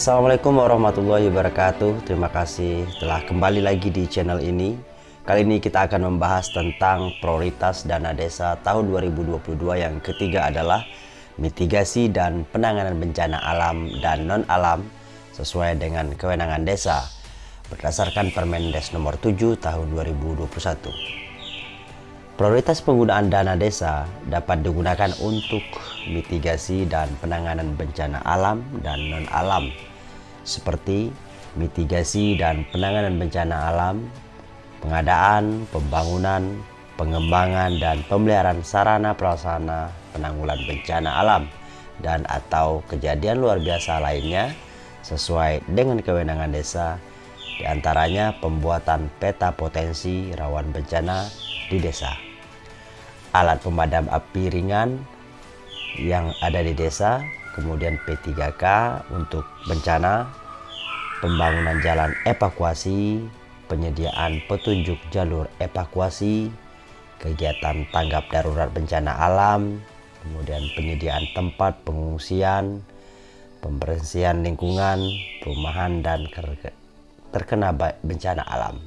Assalamualaikum warahmatullahi wabarakatuh. Terima kasih telah kembali lagi di channel ini. Kali ini kita akan membahas tentang prioritas dana desa tahun 2022 yang ketiga adalah mitigasi dan penanganan bencana alam dan non-alam sesuai dengan kewenangan desa berdasarkan Permendes nomor 7 tahun 2021 Prioritas penggunaan dana desa dapat digunakan untuk mitigasi dan penanganan bencana alam dan non-alam seperti mitigasi dan penanganan bencana alam, pengadaan, pembangunan, pengembangan, dan pemeliharaan sarana prasarana penanggulan bencana alam dan atau kejadian luar biasa lainnya sesuai dengan kewenangan desa. Di antaranya pembuatan peta potensi rawan bencana di desa. Alat pemadam api ringan yang ada di desa kemudian P3K untuk bencana, pembangunan jalan evakuasi, penyediaan petunjuk jalur evakuasi, kegiatan tanggap darurat bencana alam, kemudian penyediaan tempat pengungsian, pembersihan lingkungan, perumahan dan terkena bencana alam,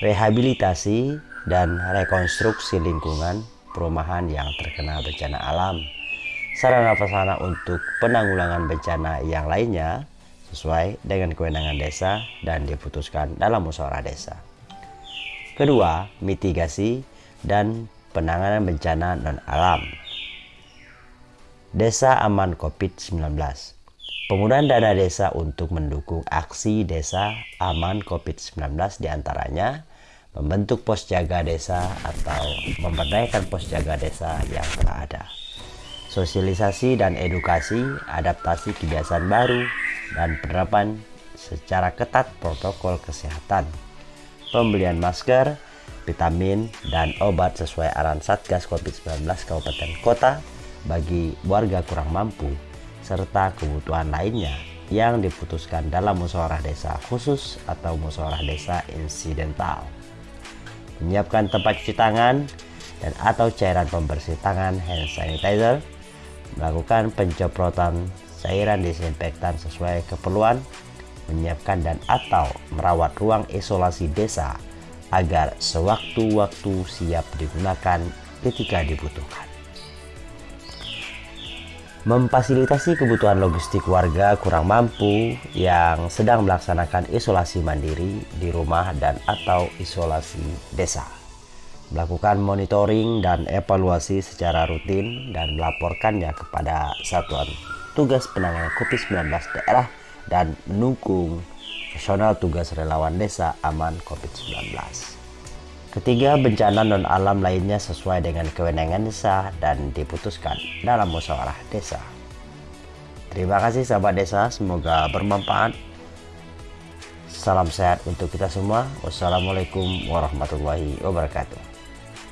rehabilitasi dan rekonstruksi lingkungan perumahan yang terkena bencana alam, sarana prasarana untuk penanggulangan bencana yang lainnya sesuai dengan kewenangan desa dan diputuskan dalam musyawarah desa. Kedua, mitigasi dan penanganan bencana non-alam. Desa aman COVID-19 Penggunaan dana desa untuk mendukung aksi desa aman COVID-19 di antaranya membentuk pos jaga desa atau memberdayakan pos jaga desa yang telah ada sosialisasi dan edukasi, adaptasi kebiasaan baru, dan penerapan secara ketat protokol kesehatan. Pembelian masker, vitamin, dan obat sesuai arahan Satgas COVID-19 Kabupaten Kota bagi warga kurang mampu, serta kebutuhan lainnya yang diputuskan dalam musyawarah desa khusus atau musyawarah desa insidental. Menyiapkan tempat cuci tangan dan atau cairan pembersih tangan hand sanitizer melakukan penceprotan cairan disinfektan sesuai keperluan, menyiapkan dan atau merawat ruang isolasi desa agar sewaktu-waktu siap digunakan ketika dibutuhkan. Memfasilitasi kebutuhan logistik warga kurang mampu yang sedang melaksanakan isolasi mandiri di rumah dan atau isolasi desa melakukan monitoring dan evaluasi secara rutin dan melaporkannya kepada Satuan Tugas Penanganan COVID-19 daerah dan mendukung personal tugas relawan desa aman COVID-19. Ketiga, bencana non-alam lainnya sesuai dengan kewenangan desa dan diputuskan dalam musyawarah desa. Terima kasih sahabat desa, semoga bermanfaat. Salam sehat untuk kita semua. Wassalamualaikum warahmatullahi wabarakatuh.